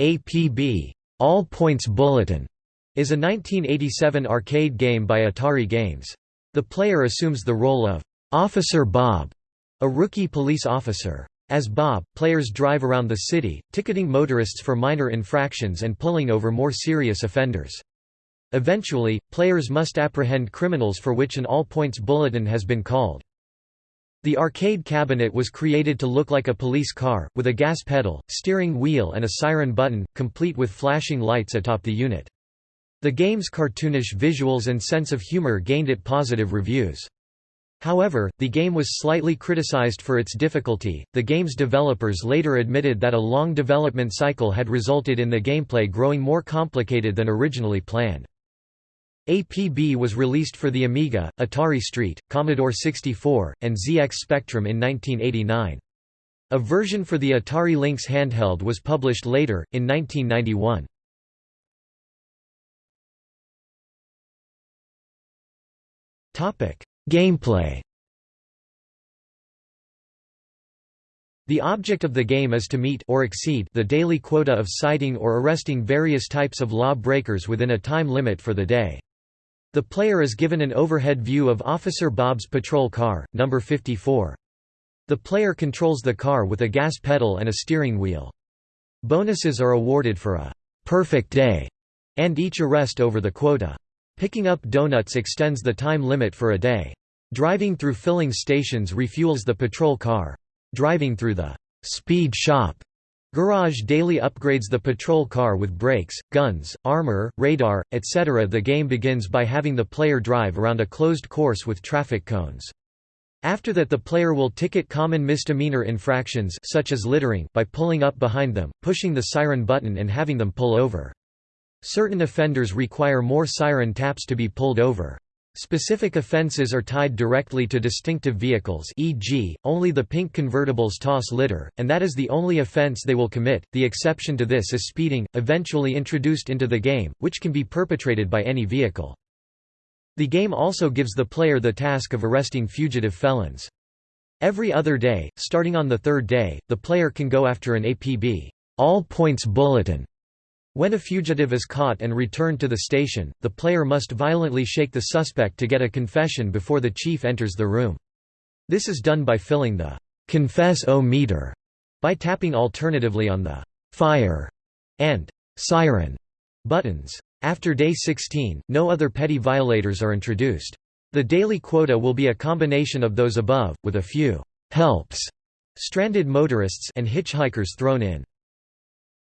APB All Points Bulletin is a 1987 arcade game by Atari Games. The player assumes the role of Officer Bob, a rookie police officer. As Bob, players drive around the city, ticketing motorists for minor infractions and pulling over more serious offenders. Eventually, players must apprehend criminals for which an all-points bulletin has been called. The arcade cabinet was created to look like a police car, with a gas pedal, steering wheel and a siren button, complete with flashing lights atop the unit. The game's cartoonish visuals and sense of humor gained it positive reviews. However, the game was slightly criticized for its difficulty. The game's developers later admitted that a long development cycle had resulted in the gameplay growing more complicated than originally planned. APB was released for the Amiga, Atari ST, Commodore 64, and ZX Spectrum in 1989. A version for the Atari Lynx handheld was published later, in 1991. Gameplay The object of the game is to meet or exceed the daily quota of citing or arresting various types of law breakers within a time limit for the day. The player is given an overhead view of Officer Bob's patrol car, number 54. The player controls the car with a gas pedal and a steering wheel. Bonuses are awarded for a «perfect day» and each arrest over the quota. Picking up donuts extends the time limit for a day. Driving through filling stations refuels the patrol car. Driving through the «speed shop» Garage daily upgrades the patrol car with brakes, guns, armor, radar, etc. The game begins by having the player drive around a closed course with traffic cones. After that the player will ticket common misdemeanor infractions such as littering by pulling up behind them, pushing the siren button and having them pull over. Certain offenders require more siren taps to be pulled over. Specific offences are tied directly to distinctive vehicles e.g., only the pink convertibles toss litter, and that is the only offence they will commit. The exception to this is speeding, eventually introduced into the game, which can be perpetrated by any vehicle. The game also gives the player the task of arresting fugitive felons. Every other day, starting on the third day, the player can go after an APB all points bulletin when a fugitive is caught and returned to the station, the player must violently shake the suspect to get a confession before the chief enters the room. This is done by filling the confess-o meter by tapping alternatively on the fire and siren buttons. After day 16, no other petty violators are introduced. The daily quota will be a combination of those above, with a few helps, stranded motorists and hitchhikers thrown in.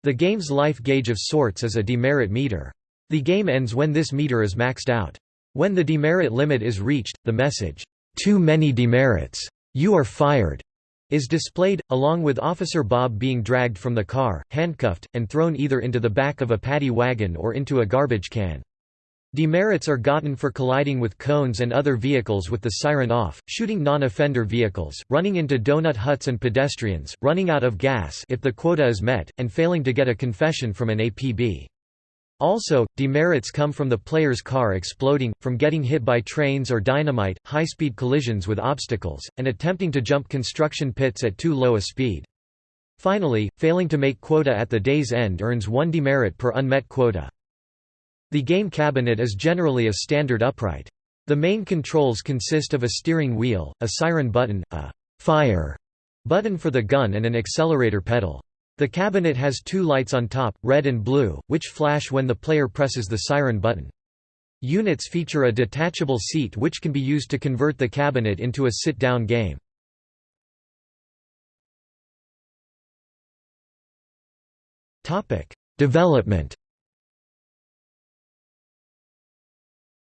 The game's life gauge of sorts is a demerit meter. The game ends when this meter is maxed out. When the demerit limit is reached, the message, "'Too many demerits. You are fired' is displayed, along with Officer Bob being dragged from the car, handcuffed, and thrown either into the back of a paddy wagon or into a garbage can. Demerits are gotten for colliding with cones and other vehicles with the siren off, shooting non-offender vehicles, running into donut huts and pedestrians, running out of gas if the quota is met, and failing to get a confession from an APB. Also, demerits come from the player's car exploding, from getting hit by trains or dynamite, high-speed collisions with obstacles, and attempting to jump construction pits at too low a speed. Finally, failing to make quota at the day's end earns one demerit per unmet quota. The game cabinet is generally a standard upright. The main controls consist of a steering wheel, a siren button, a «fire» button for the gun and an accelerator pedal. The cabinet has two lights on top, red and blue, which flash when the player presses the siren button. Units feature a detachable seat which can be used to convert the cabinet into a sit-down game. Development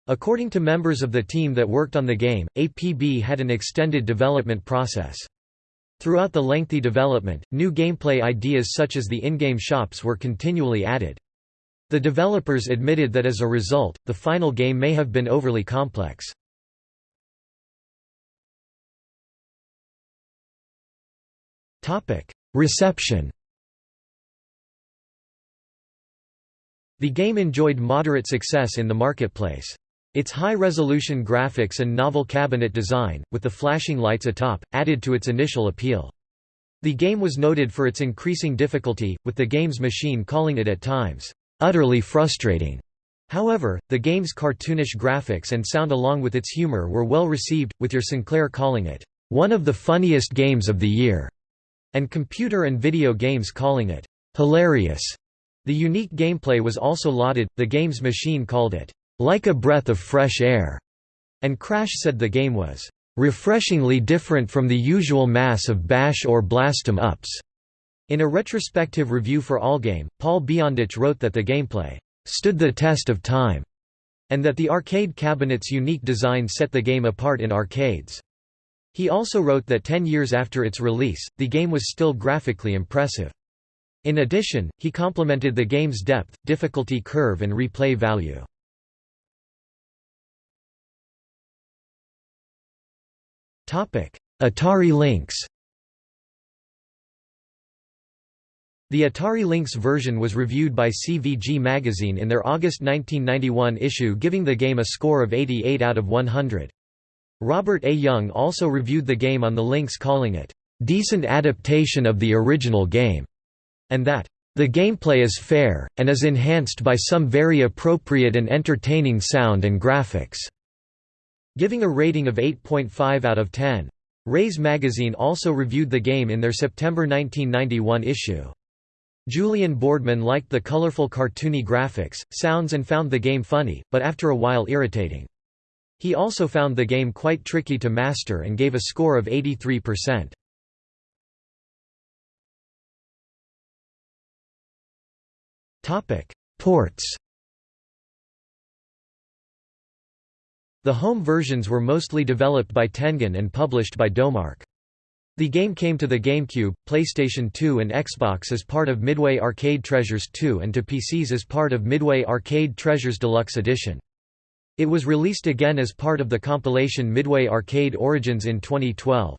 According to members of the team that worked on the game, APB had an extended development process. Throughout the lengthy development, new gameplay ideas such as the in-game shops were continually added. The developers admitted that as a result, the final game may have been overly complex. Reception The game enjoyed moderate success in the marketplace. Its high-resolution graphics and novel cabinet design, with the flashing lights atop, added to its initial appeal. The game was noted for its increasing difficulty, with the game's machine calling it at times, "...utterly frustrating." However, the game's cartoonish graphics and sound along with its humor were well received, with your Sinclair calling it, "...one of the funniest games of the year." and computer and video games calling it hilarious. The unique gameplay was also lauded, the game's machine called it like a breath of fresh air, and Crash said the game was refreshingly different from the usual mass of bash or blast 'em ups. In a retrospective review for Allgame, Paul Beyondich wrote that the gameplay stood the test of time, and that the arcade cabinet's unique design set the game apart in arcades. He also wrote that ten years after its release, the game was still graphically impressive. In addition, he complimented the game's depth, difficulty curve and replay value. Atari Lynx The Atari Lynx version was reviewed by CVG magazine in their August 1991 issue giving the game a score of 88 out of 100. Robert A. Young also reviewed the game on the Lynx calling it, "...decent adaptation of the original game", and that, "...the gameplay is fair, and is enhanced by some very appropriate and entertaining sound and graphics", giving a rating of 8.5 out of 10. Raze magazine also reviewed the game in their September 1991 issue. Julian Boardman liked the colorful cartoony graphics, sounds and found the game funny, but after a while irritating. He also found the game quite tricky to master and gave a score of 83%. Ports The home versions were mostly developed by Tengen and published by Domark. The game came to the GameCube, PlayStation 2 and Xbox as part of Midway Arcade Treasures 2 and to PCs as part of Midway Arcade Treasures Deluxe Edition. It was released again as part of the compilation Midway Arcade Origins in 2012.